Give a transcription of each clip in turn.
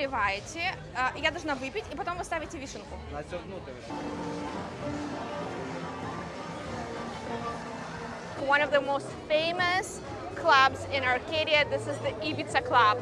наливаете, а, я должна выпить, и потом вы ставите вишенку. На цю внутрі. One of the most famous clubs in Arcadia, this is the Ibiza Club.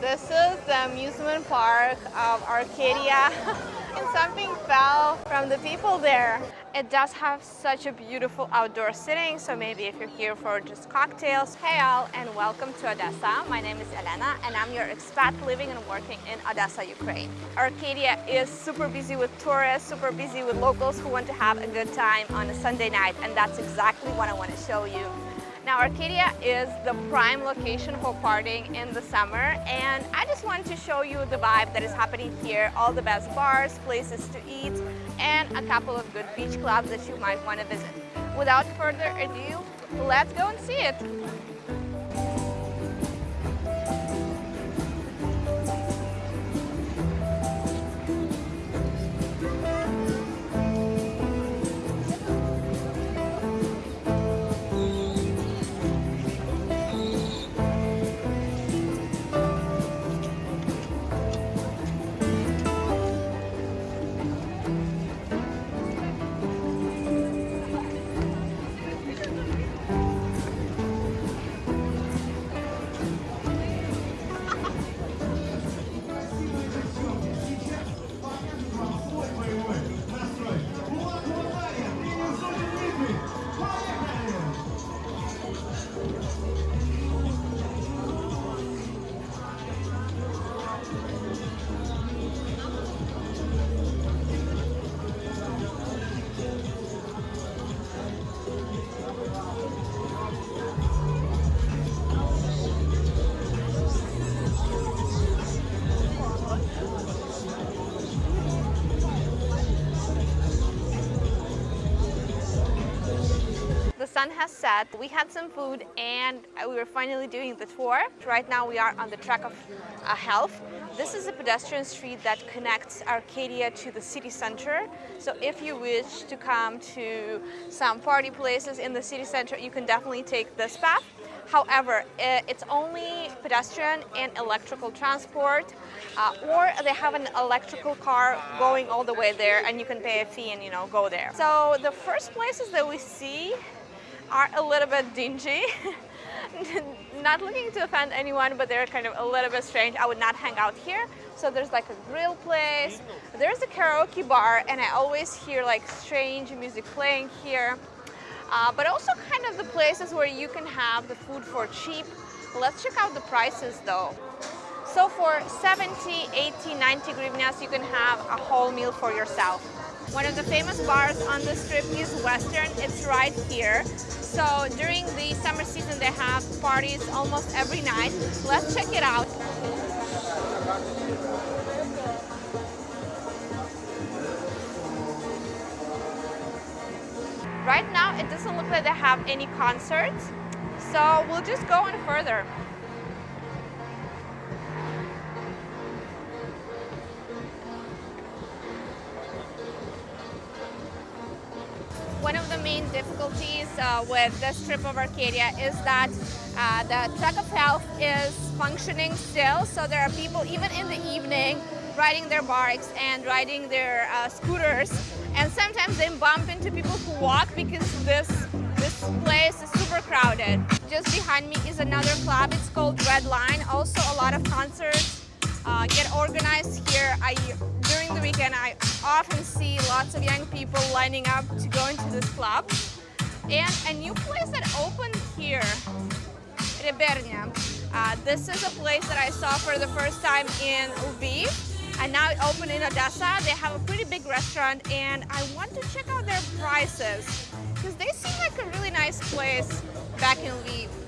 This is the amusement park of Arcadia. something fell from the people there. It does have such a beautiful outdoor sitting, so maybe if you're here for just cocktails. Hey all, and welcome to Odessa. My name is Elena, and I'm your expat living and working in Odessa, Ukraine. Arcadia is super busy with tourists, super busy with locals who want to have a good time on a Sunday night, and that's exactly what I want to show you. Now Arcadia is the prime location for partying in the summer and I just wanted to show you the vibe that is happening here, all the best bars, places to eat and a couple of good beach clubs that you might want to visit. Without further ado, let's go and see it. Sun has set, we had some food and we were finally doing the tour. Right now we are on the track of uh, health. This is a pedestrian street that connects Arcadia to the city center. So if you wish to come to some party places in the city center, you can definitely take this path. However, it's only pedestrian and electrical transport, uh, or they have an electrical car going all the way there and you can pay a fee and you know go there. So the first places that we see are a little bit dingy. not looking to offend anyone, but they're kind of a little bit strange. I would not hang out here. So there's like a grill place, there's a karaoke bar, and I always hear like strange music playing here. Uh, but also kind of the places where you can have the food for cheap. Let's check out the prices though. So for 70, 80, 90 hryvnias, you can have a whole meal for yourself. One of the famous bars on the strip is Western. It's right here. So during the summer season, they have parties almost every night. Let's check it out. Right now, it doesn't look like they have any concerts. So we'll just go on further. One of the main difficulties uh, with this trip of Arcadia is that uh, the track of health is functioning still. So there are people, even in the evening, riding their bikes and riding their uh, scooters. And sometimes they bump into people who walk because this, this place is super crowded. Just behind me is another club. It's called Red Line. Also a lot of concerts uh, get organized here. I, during the weekend, I often see lots of young people lining up to go into this club. And a new place that opened here, Rebernia. Uh, this is a place that I saw for the first time in Lviv. And now it opened in Odessa. They have a pretty big restaurant and I want to check out their prices because they seem like a really nice place back in Lviv.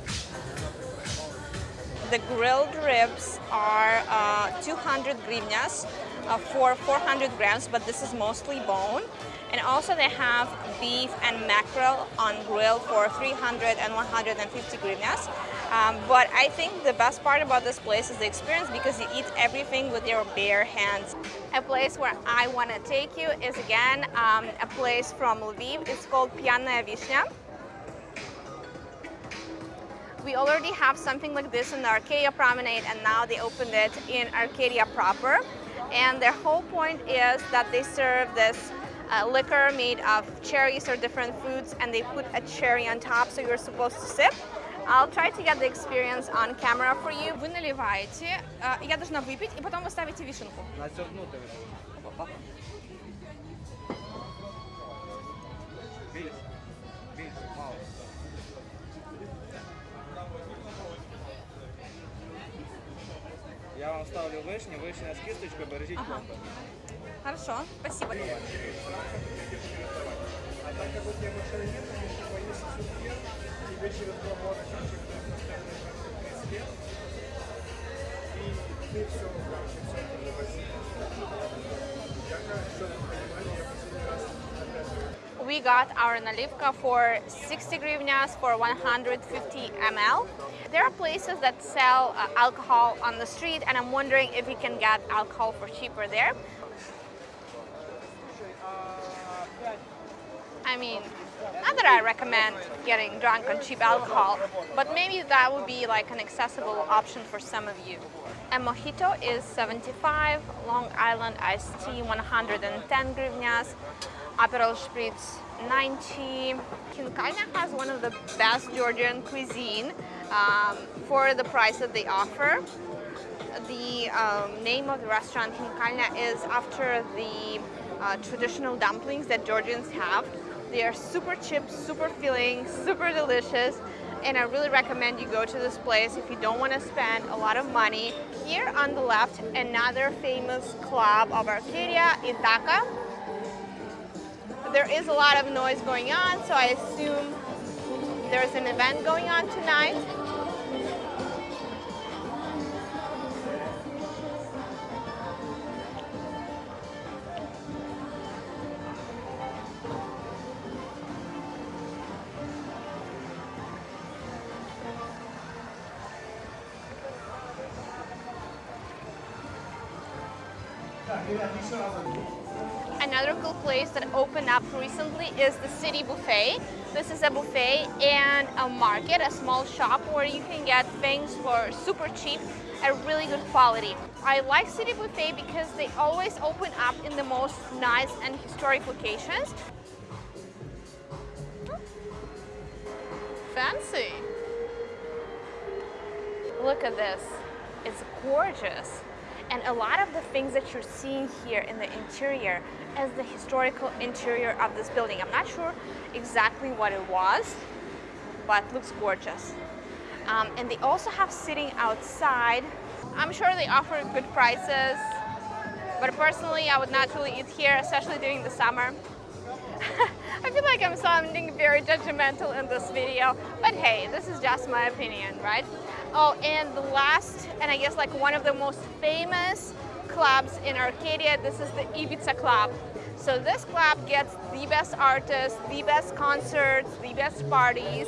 The grilled ribs are uh, 200 hryvnias uh, for 400 grams, but this is mostly bone. And also they have beef and mackerel on grill for 300 and 150 hryvnias. Um, but I think the best part about this place is the experience because you eat everything with your bare hands. A place where I want to take you is again um, a place from Lviv. It's called Pianaya Vishnya We already have something like this in the Arcadia Promenade and now they opened it in Arcadia proper. And their whole point is that they serve this uh, liquor made of cherries or different fruits and they put a cherry on top so you're supposed to sip. I'll try to get the experience on camera for you. Вы наливаете, э, я должна выпить, и потом вы ставите вишенку. На Ставлю вишню, вишня з кісточкою, бережіть Ага. пломби. Хорошо, спасибо. А так как у тебя машина нет, конечно, поесть супер, тебе через два года чуть-чуть лет, и ты все, короче, все уже возьмешь. Я, короче, чтобы понимали, я последний раз We got our nalivka for 60 hryvnias for 150 ml. There are places that sell uh, alcohol on the street and I'm wondering if you can get alcohol for cheaper there. I mean, not that I recommend getting drunk on cheap alcohol, but maybe that would be like an accessible option for some of you. A mojito is 75, Long Island iced tea 110 hryvnias, Aperol Spritz 90. Kinkalna has one of the best Georgian cuisine um, for the price that they offer. The um, name of the restaurant Kinkalna is after the uh, traditional dumplings that Georgians have. They are super cheap, super filling, super delicious, and I really recommend you go to this place if you don't want to spend a lot of money. Here on the left, another famous club of Arcadia, Ithaca. There is a lot of noise going on, so I assume there's an event going on tonight. Another cool place that opened up recently is the City Buffet. This is a buffet and a market, a small shop where you can get things for super cheap at really good quality. I like City Buffet because they always open up in the most nice and historic locations. Fancy. Look at this. It's gorgeous. And a lot of the things that you're seeing here in the interior is the historical interior of this building. I'm not sure exactly what it was, but looks gorgeous. Um, and they also have sitting outside. I'm sure they offer good prices, but personally I would not really eat here, especially during the summer. I feel like I'm sounding very judgmental in this video, but hey, this is just my opinion, right? Oh, and the last, and I guess like one of the most famous clubs in Arcadia, this is the Ibiza Club. So this club gets the best artists, the best concerts, the best parties.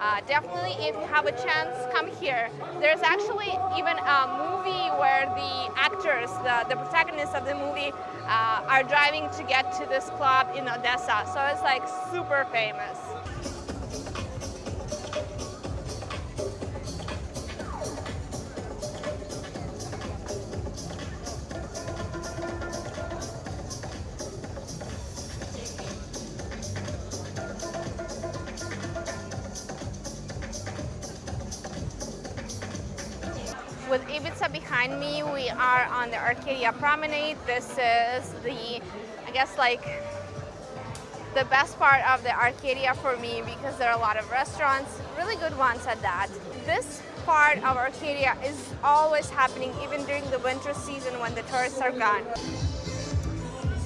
Uh, definitely, if you have a chance, come here. There's actually even a movie where the actors, the, the protagonists of the movie, uh, are driving to get to this club in Odessa. So it's like super famous. Ibiza behind me, we are on the Arcadia Promenade. This is the, I guess like, the best part of the Arcadia for me because there are a lot of restaurants, really good ones at that. This part of Arcadia is always happening even during the winter season when the tourists are gone.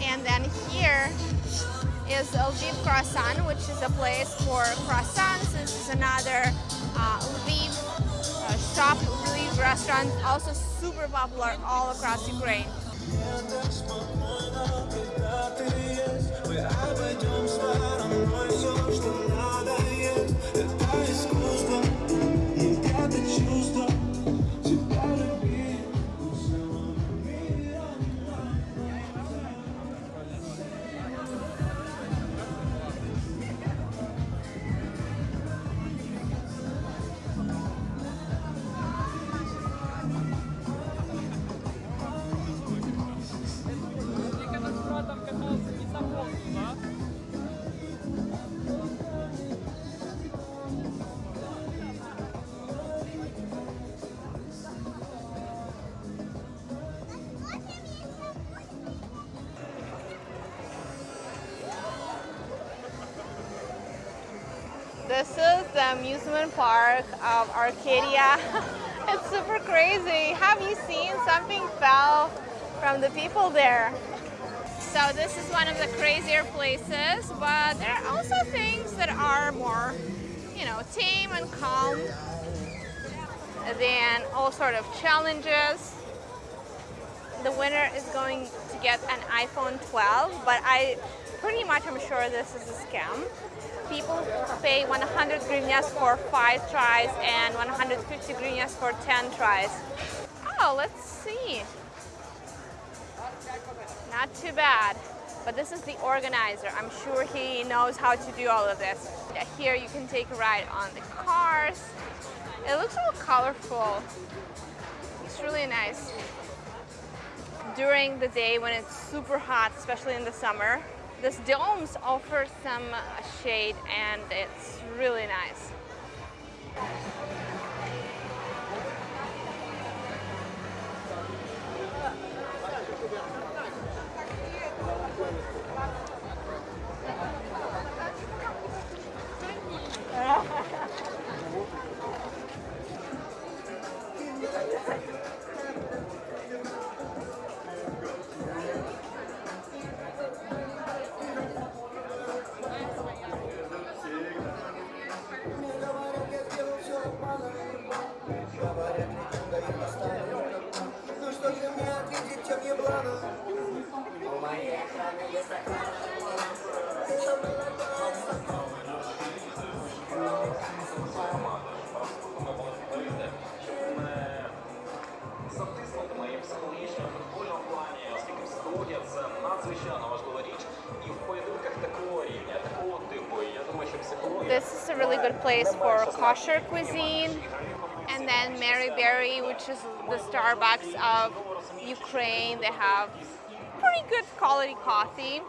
And then here is Lviv Croissant, which is a place for croissants. This is another uh, Lviv uh, shop, Lviv restaurant, also super popular all across Ukraine. This is the amusement park of Arcadia. it's super crazy. Have you seen something fell from the people there? So this is one of the crazier places, but there are also things that are more, you know, tame and calm than all sort of challenges. The winner is going to get an iPhone 12, but I pretty much I'm sure this is a scam. People pay 100 hryvnias for 5 tries and 150 hryvnias for 10 tries. Oh, let's see. Not too bad. But this is the organizer. I'm sure he knows how to do all of this. Here you can take a ride on the cars. It looks all colorful. It's really nice. During the day when it's super hot, especially in the summer, this domes offer some shade and it's really nice. Good place for kosher cuisine. And then Mary Berry, which is the Starbucks of Ukraine. They have pretty good quality coffee.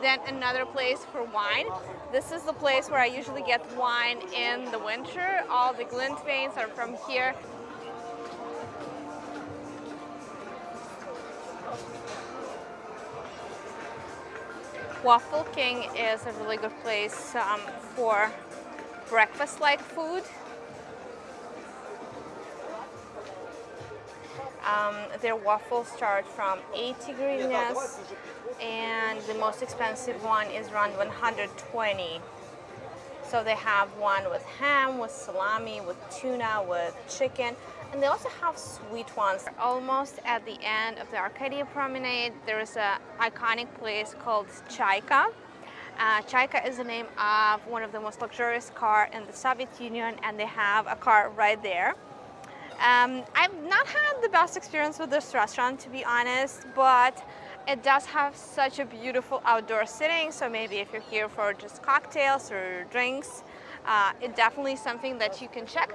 Then another place for wine. This is the place where I usually get wine in the winter. All the Glintweins are from here. Waffle King is a really good place um, for breakfast-like food. Um, their waffles start from 80 hryvnias and the most expensive one is around 120. So they have one with ham, with salami, with tuna, with chicken, and they also have sweet ones. Almost at the end of the Arcadia Promenade, there is an iconic place called Chaika. Uh, Chaika is the name of one of the most luxurious car in the Soviet Union, and they have a car right there. Um, I've not had the best experience with this restaurant, to be honest, but it does have such a beautiful outdoor sitting, so maybe if you're here for just cocktails or drinks, uh, it definitely something that you can check.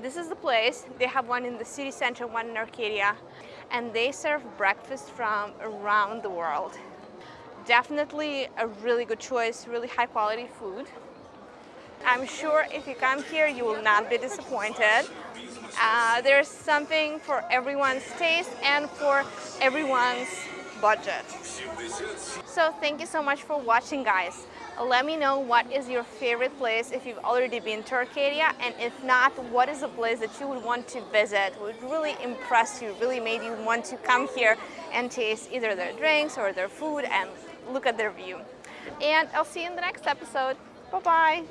This is the place. They have one in the city center, one in Arcadia, and they serve breakfast from around the world. Definitely a really good choice, really high quality food. I'm sure if you come here, you will not be disappointed. Uh, there's something for everyone's taste and for everyone's budget. So thank you so much for watching guys. Let me know what is your favorite place if you've already been to Arcadia and if not, what is a place that you would want to visit, would really impress you, really made you want to come here and taste either their drinks or their food and look at their view. And I'll see you in the next episode. Bye-bye.